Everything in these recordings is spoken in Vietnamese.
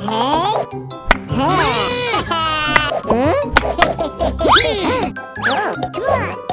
Huh? Huh? Huh? Huh?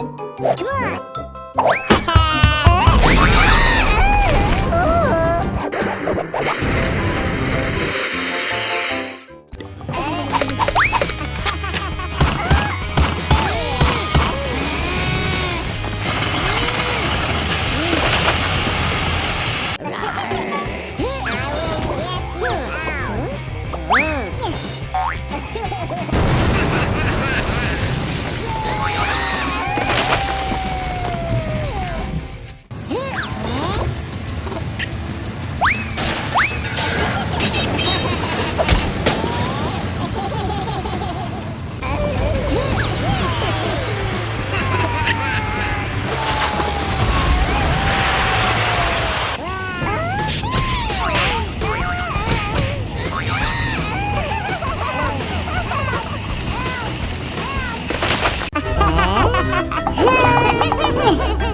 No!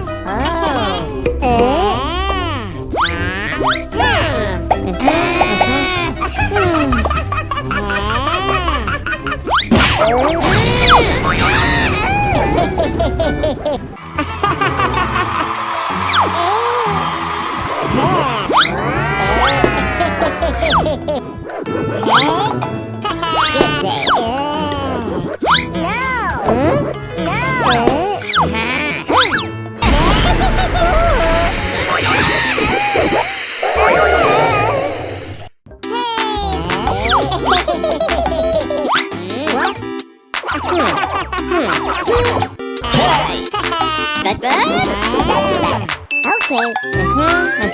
Dạ, dạ. dạ, xe. Aha,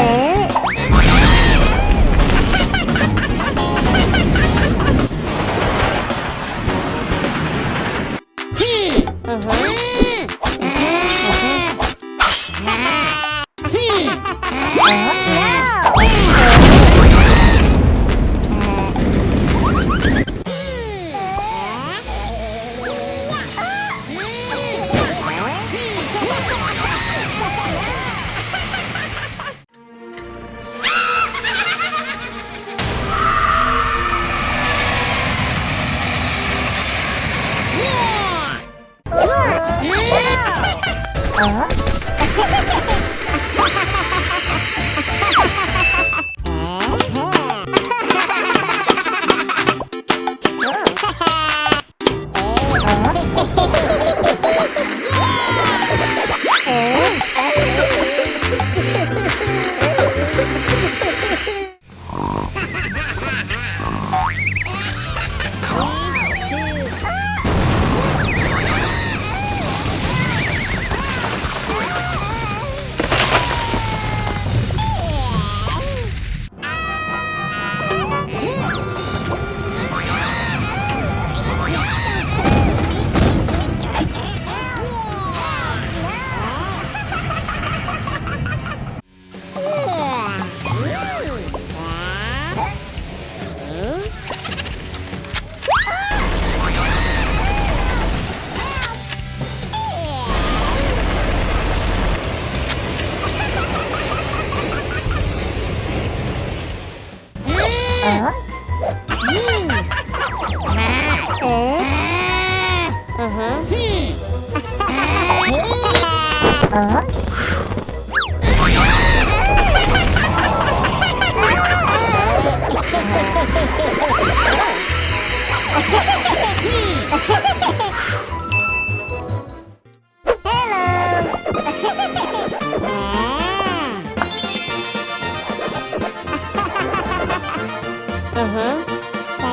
Oh. Ờ. 네. 어?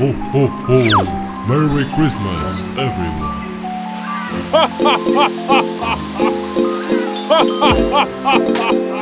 Ho ho ho! Merry Christmas, everyone! Ha ha ha ha ha ha! Ha ha ha ha!